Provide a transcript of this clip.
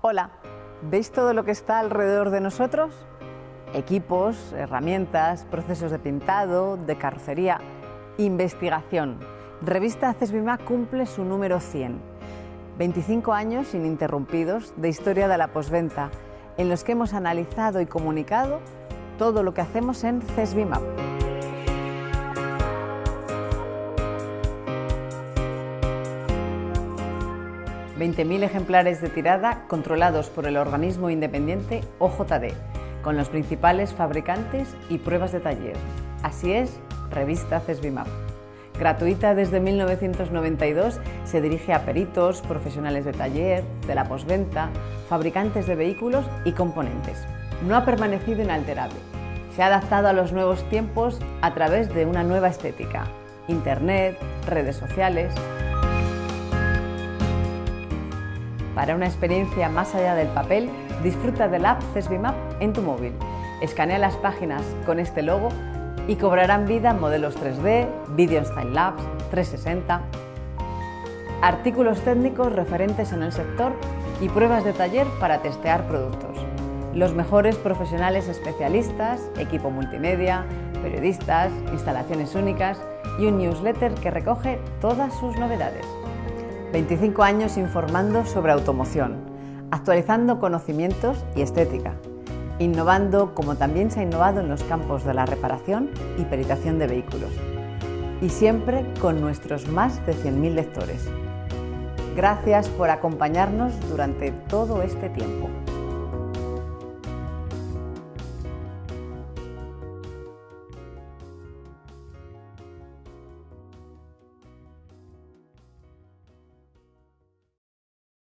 Hola, ¿veis todo lo que está alrededor de nosotros? Equipos, herramientas, procesos de pintado, de carrocería, investigación. Revista CESBIMA cumple su número 100. 25 años ininterrumpidos de historia de la posventa, en los que hemos analizado y comunicado todo lo que hacemos en CESBIMAP. 20.000 ejemplares de tirada controlados por el organismo independiente OJD, con los principales fabricantes y pruebas de taller. Así es, revista CESBIMAP. Gratuita desde 1992, se dirige a peritos, profesionales de taller, de la posventa, fabricantes de vehículos y componentes. No ha permanecido inalterable. Se ha adaptado a los nuevos tiempos a través de una nueva estética. Internet, redes sociales, Para una experiencia más allá del papel, disfruta del app CESBIMAP en tu móvil. Escanea las páginas con este logo y cobrarán vida modelos 3D, Video Style Labs, 360, artículos técnicos referentes en el sector y pruebas de taller para testear productos. Los mejores profesionales especialistas, equipo multimedia, periodistas, instalaciones únicas y un newsletter que recoge todas sus novedades. 25 años informando sobre automoción, actualizando conocimientos y estética, innovando como también se ha innovado en los campos de la reparación y peritación de vehículos, y siempre con nuestros más de 100.000 lectores. Gracias por acompañarnos durante todo este tiempo.